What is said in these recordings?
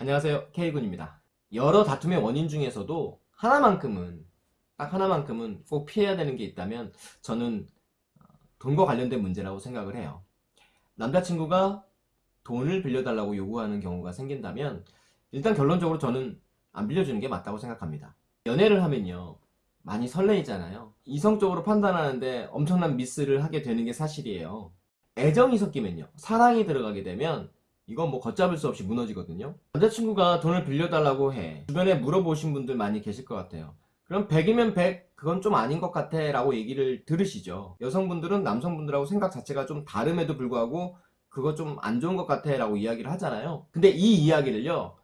안녕하세요 K군입니다. 여러 다툼의 원인 중에서도 하나만큼은 딱 하나만큼은 꼭 피해야 되는 게 있다면 저는 어, 돈과 관련된 문제라고 생각을 해요. 남자친구가 돈을 빌려달라고 요구하는 경우가 생긴다면 일단 결론적으로 저는 안 빌려주는 게 맞다고 생각합니다. 연애를 하면요 많이 설레이잖아요. 이성적으로 판단하는데 엄청난 미스를 하게 되는 게 사실이에요. 애정이 섞이면요 사랑이 들어가게 되면 이건 뭐 걷잡을 수 없이 무너지거든요. 남자친구가 돈을 빌려달라고 해. 주변에 물어보신 분들 많이 계실 것 같아요. 그럼 100이면 100 그건 좀 아닌 것 같아 라고 얘기를 들으시죠. 여성분들은 남성분들하고 생각 자체가 좀 다름에도 불구하고 그거 좀 안 좋은 것 같아 라고 이야기를 하잖아요. 근데 이 이야기를요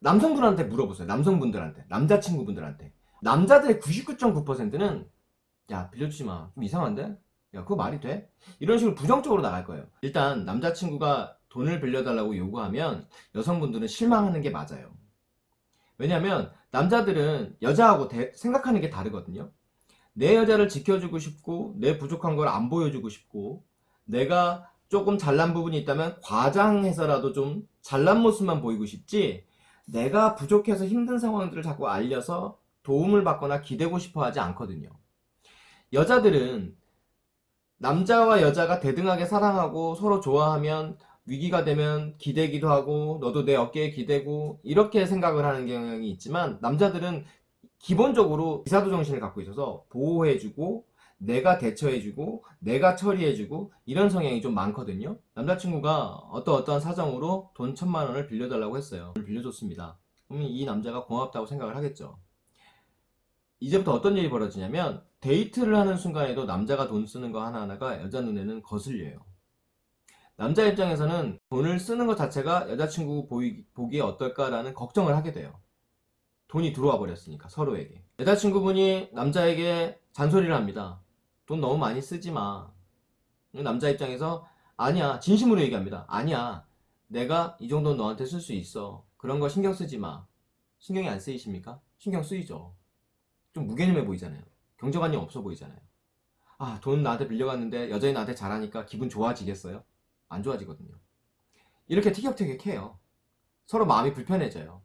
남성분한테 물어보세요. 남성분들한테 남자친구분들한테. 남자들의 99.9%는 야 빌려주지 마좀 이상한데? 야 그거 말이 돼? 이런 식으로 부정적으로 나갈 거예요. 일단 남자친구가 돈을 빌려달라고 요구하면 여성분들은 실망하는 게 맞아요. 왜냐면 남자들은 여자하고 대, 생각하는 게 다르거든요. 내 여자를 지켜주고 싶고 내 부족한 걸 안 보여주고 싶고 내가 조금 잘난 부분이 있다면 과장해서라도 좀 잘난 모습만 보이고 싶지 내가 부족해서 힘든 상황들을 자꾸 알려서 도움을 받거나 기대고 싶어 하지 않거든요. 여자들은 남자와 여자가 대등하게 사랑하고 서로 좋아하면 위기가 되면 기대기도 하고 너도 내 어깨에 기대고 이렇게 생각을 하는 경향이 있지만 남자들은 기본적으로 기사도 정신을 갖고 있어서 보호해주고 내가 대처해주고 내가 처리해주고 이런 성향이 좀 많거든요. 남자친구가 어떠 어떠한 사정으로 돈 천만 원을 빌려달라고 했어요. 빌려줬습니다. 그러면 이 남자가 고맙다고 생각을 하겠죠. 이제부터 어떤 일이 벌어지냐면 데이트를 하는 순간에도 남자가 돈 쓰는 거 하나하나가 여자 눈에는 거슬려요 남자 입장에서는 돈을 쓰는 것 자체가 여자친구 보이, 보기에 어떨까라는 걱정을 하게 돼요. 돈이 들어와 버렸으니까 서로에게. 여자친구분이 남자에게 잔소리를 합니다 돈 너무 많이 쓰지 마. 남자 입장에서 아니야. 진심으로 얘기합니다 아니야. 내가 이 정도는 너한테 쓸 수 있어. 그런 거 신경 쓰지 마. 신경이 안 쓰이십니까? 신경 쓰이죠. 좀 무개념해 보이잖아요. 경제관념 없어 보이잖아요 아 돈 나한테 빌려갔는데 여자인 나한테 잘하니까 기분 좋아지겠어요? 안 좋아지거든요. 이렇게 티격태격해요. 서로 마음이 불편해져요.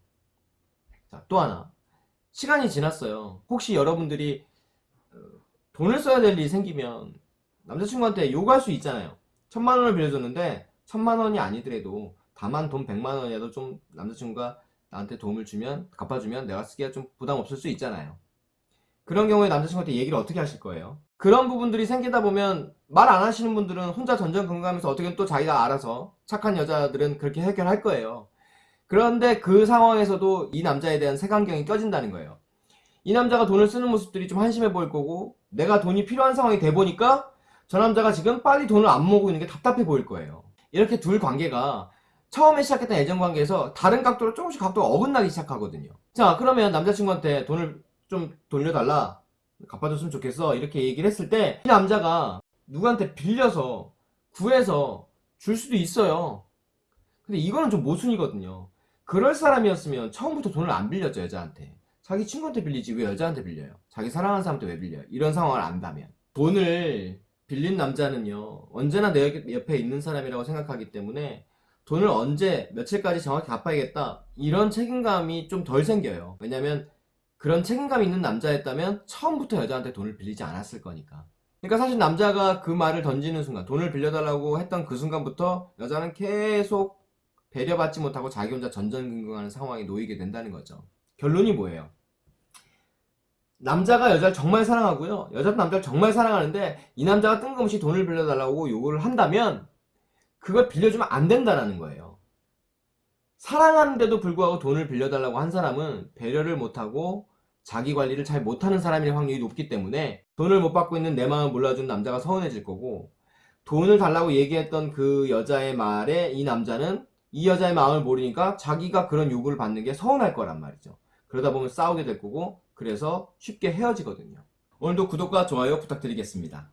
자, 또 하나. 시간이 지났어요. 혹시 여러분들이 어, 돈을 써야 될 일이 생기면 남자친구한테 요구할 수 있잖아요. 천만 원을 빌려줬는데 천만 원이 아니더라도 다만 돈 백만 원이라도 좀 남자친구가 나한테 도움을 주면 갚아주면 내가 쓰기가 좀 부담 없을 수 있잖아요 그런 경우에 남자친구한테 얘기를 어떻게 하실 거예요? 그런 부분들이 생기다 보면 말 안 하시는 분들은 혼자 전전긍긍하면서 어떻게 또 자기가 알아서 착한 여자들은 그렇게 해결할 거예요. 그런데 그 상황에서도 이 남자에 대한 색안경이 껴진다는 거예요. 이 남자가 돈을 쓰는 모습들이 좀 한심해 보일 거고 내가 돈이 필요한 상황이 돼 보니까 저 남자가 지금 빨리 돈을 안 모으고 있는 게 답답해 보일 거예요. 이렇게 둘 관계가 처음에 시작했던 애정 관계에서 다른 각도로 조금씩 각도가 어긋나기 시작하거든요. 자 그러면 남자친구한테 돈을 좀 돌려달라 갚아줬으면 좋겠어 이렇게 얘기를 했을 때 이 남자가 누구한테 빌려서 구해서 줄 수도 있어요. 근데 이거는 좀 모순이거든요. 그럴 사람이었으면 처음부터 돈을 안 빌렸죠 여자한테. 자기 친구한테 빌리지 왜 여자한테 빌려요? 자기 사랑하는 사람한테 왜 빌려요? 이런 상황을 안다면. 돈을 빌린 남자는요 언제나 내 옆에 있는 사람이라고 생각하기 때문에 돈을 언제 며칠까지 정확히 갚아야겠다 이런 책임감이 좀 덜 생겨요. 왜냐면 그런 책임감 있는 남자였다면 처음부터 여자한테 돈을 빌리지 않았을 거니까. 그러니까 사실 남자가 그 말을 던지는 순간 돈을 빌려달라고 했던 그 순간부터 여자는 계속 배려받지 못하고 자기 혼자 전전긍긍하는 상황에 놓이게 된다는 거죠. 결론이 뭐예요? 남자가 여자를 정말 사랑하고요. 여자도 남자를 정말 사랑하는데 이 남자가 뜬금없이 돈을 빌려달라고 요구를 한다면 그걸 빌려주면 안 된다는 거예요 사랑하는데도 불구하고 돈을 빌려달라고 한 사람은 배려를 못하고 자기 관리를 잘 못하는 사람일 확률이 높기 때문에 돈을 못 받고 있는 내 마음을 몰라준 남자가 서운해질 거고 돈을 달라고 얘기했던 그 여자의 말에 이 남자는 이 여자의 마음을 모르니까 자기가 그런 요구를 받는 게 서운할 거란 말이죠. 그러다 보면 싸우게 될 거고 그래서 쉽게 헤어지거든요. 오늘도 구독과 좋아요 부탁드리겠습니다